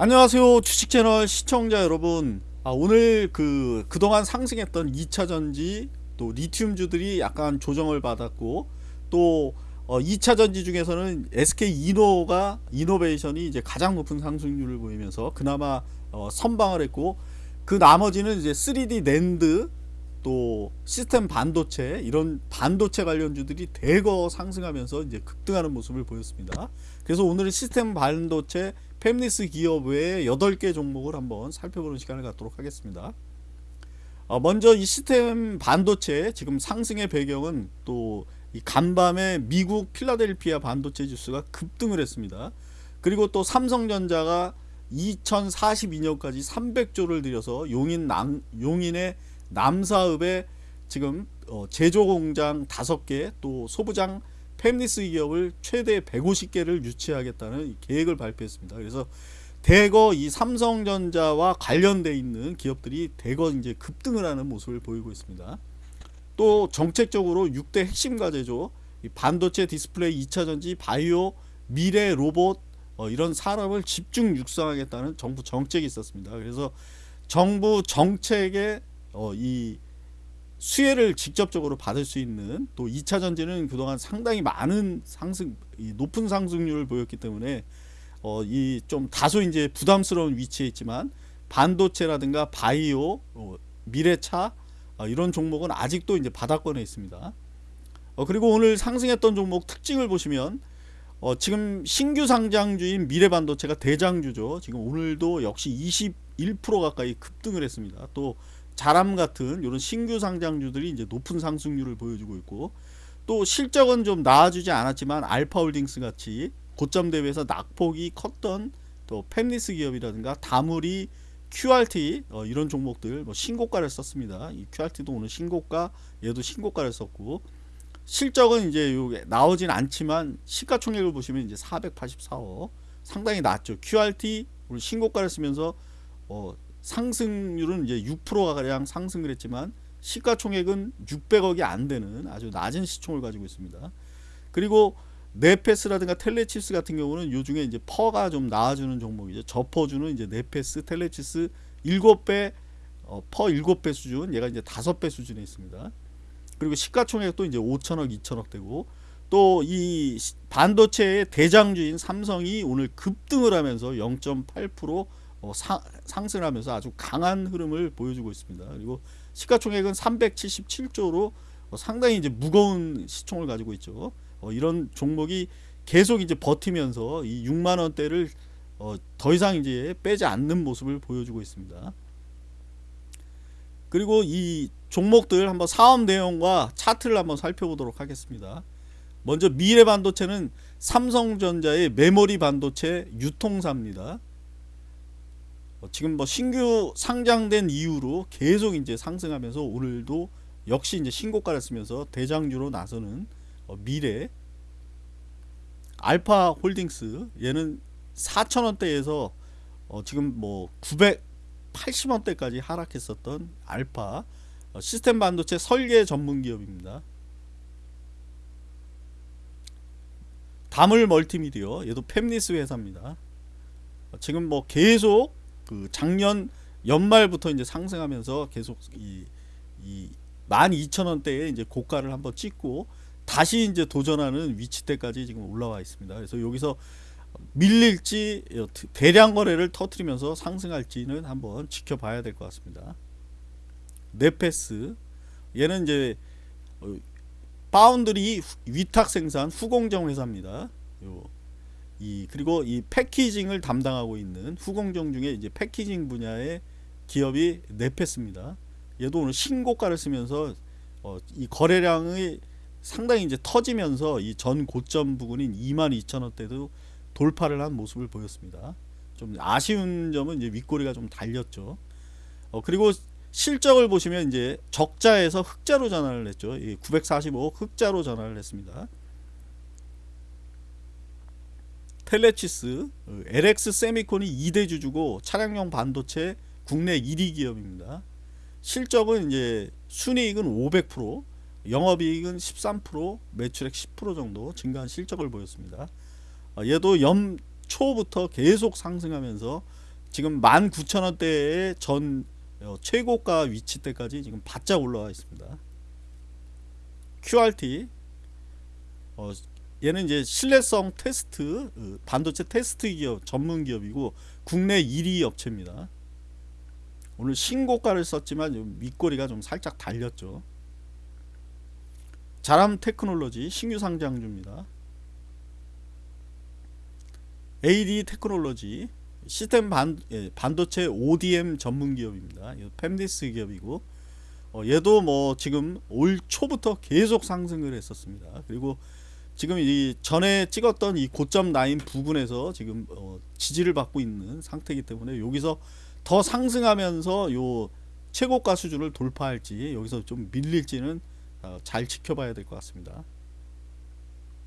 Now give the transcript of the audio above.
안녕하세요 주식 채널 시청자 여러분 아, 오늘 그 그동안 상승했던 2차전지 또 리튬주들이 약간 조정을 받았고 또 어, 2차전지 중에서는 SK 이노가 이노베이션이 이제 가장 높은 상승률을 보이면서 그나마 어, 선방을 했고 그 나머지는 이제 3D 랜드 또 시스템 반도체 이런 반도체 관련주들이 대거 상승하면서 이제 급등하는 모습을 보였습니다. 그래서 오늘은 시스템 반도체 팹리스 기업 외에 8개 종목을 한번 살펴보는 시간을 갖도록 하겠습니다. 어, 먼저 이 시스템 반도체 지금 상승의 배경은 또이 간밤에 미국 필라델피아 반도체 지수가 급등을 했습니다. 그리고 또 삼성전자가 2042년까지 300조를 들여서 용인 남, 용인의 남사읍에 지금 어, 제조 공장 5개 또 소부장 팹리스 기업을 최대 150개를 유치하겠다는 계획을 발표했습니다. 그래서 대거 이 삼성전자와 관련돼 있는 기업들이 대거 이제 급등을 하는 모습을 보이고 있습니다. 또 정책적으로 6대 핵심 과제죠. 반도체 디스플레이 2차전지 바이오 미래 로봇 어, 이런 산업을 집중 육성하겠다는 정부 정책이 있었습니다. 그래서 정부 정책에 어, 이 수혜를 직접적으로 받을 수 있는 또 2차 전지는 그동안 상당히 많은 상승 높은 상승률을 보였기 때문에 어, 이 좀 다소 이제 부담스러운 위치에 있지만 반도체라든가 바이오 어, 미래차 어, 이런 종목은 아직도 이제 바닥권에 있습니다. 어, 그리고 오늘 상승했던 종목 특징을 보시면 어, 지금 신규 상장주인 미래반도체가 대장주죠. 지금 오늘도 역시 21% 가까이 급등을 했습니다. 또 자람 같은 이런 신규 상장주들이 이제 높은 상승률을 보여주고 있고 또 실적은 좀 나아지지 않았지만 알파홀딩스 같이 고점 대비해서 낙폭이 컸던 또 펜리스 기업이라든가 다물이 QRT 어, 이런 종목들 뭐 신고가를 썼습니다. 이 QRT도 오늘 신고가 얘도 신고가를 썼고 실적은 이제 나오진 않지만 시가총액을 보시면 이제 484억 상당히 낮죠. QRT 오늘 신고가를 쓰면서 어, 상승률은 이제 6%가 가량 상승을 했지만 시가총액은 600억이 안 되는 아주 낮은 시총을 가지고 있습니다. 그리고 네패스라든가 텔레칩스 같은 경우는 요 중에 이제 PER가 좀 낮아주는 종목이죠. 저PER주는 이제 네패스, 텔레칩스 7배 어, PER 7배 수준, 얘가 이제 5배 수준에 있습니다. 그리고 시가총액도 이제 5천억, 2천억 되고 또 이 반도체의 대장주인 삼성이 오늘 급등을 하면서 0.8% 어, 사, 상승하면서 아주 강한 흐름을 보여주고 있습니다. 그리고 시가총액은 377조로 어, 상당히 이제 무거운 시총을 가지고 있죠. 어, 이런 종목이 계속 이제 버티면서 이 6만 원대를 어, 더 이상 이제 빼지 않는 모습을 보여주고 있습니다. 그리고 이 종목들 한번 사업 내용과 차트를 한번 살펴보도록 하겠습니다. 먼저 미래 반도체는 삼성전자의 메모리 반도체 유통사입니다. 어, 지금 뭐 신규 상장된 이후로 계속 이제 상승하면서 오늘도 역시 이제 신고가를 쓰면서 대장주로 나서는 어, 미래 알파 홀딩스 얘는 4천원대에서 어 지금 뭐 980원대까지 하락했었던 알파 어 시스템 반도체 설계 전문 기업입니다. 다물 멀티미디어 얘도 팹리스 회사입니다. 어 지금 뭐 계속 그 작년 연말부터 이제 상승하면서 계속 이, 이 12,000원대에 이제 고가를 한번 찍고 다시 이제 도전하는 위치대까지 지금 올라와 있습니다. 그래서 여기서 밀릴지 대량 거래를 터트리면서 상승할지는 한번 지켜봐야 될 것 같습니다. 네페스 얘는 이제 어, 파운드리 위탁 생산 후공정 회사입니다. 요, 이 그리고 이 패키징을 담당하고 있는 후공정 중에 이제 패키징 분야의 기업이 네페스입니다. 얘도 오늘 신고가를 쓰면서 어, 이 거래량의 상당히 이제 터지면서 이 전 고점 부근인 22,000원대도 돌파를 한 모습을 보였습니다. 좀 아쉬운 점은 이제 윗꼬리가 좀 달렸죠. 어, 그리고 실적을 보시면 이제 적자에서 흑자로 전환을 했죠. 945억 흑자로 전환을 했습니다. 텔레치스, LX 세미콘이 2대 주주고 차량용 반도체 국내 1위 기업입니다. 실적은 이제 순이익은 500%, 영업이익은 13%, 매출액 10% 정도 증가한 실적을 보였습니다. 어, 얘도 연초부터 계속 상승하면서 지금 19,000원대의 전 어, 최고가 위치대까지 지금 바짝 올라와 있습니다. QRT 어, 얘는 이제 신뢰성 테스트 어, 반도체 테스트 기업 전문 기업이고 국내 1위 업체입니다. 오늘 신고가를 썼지만 좀 윗꼬리가 좀 살짝 달렸죠. 자람 테크놀로지 신규 상장주입니다. AD 테크놀로지 시스템 반, 예, 반도체 ODM 전문 기업입니다. 팹리스 기업이고 어, 얘도 뭐 지금 올 초부터 계속 상승을 했었습니다. 그리고 지금 이 전에 찍었던 이 고점 라인 부근에서 지금 어, 지지를 받고 있는 상태이기 때문에 여기서 더 상승하면서 요 최고가 수준을 돌파할지 여기서 좀 밀릴지는 어, 잘 지켜봐야 될 것 같습니다.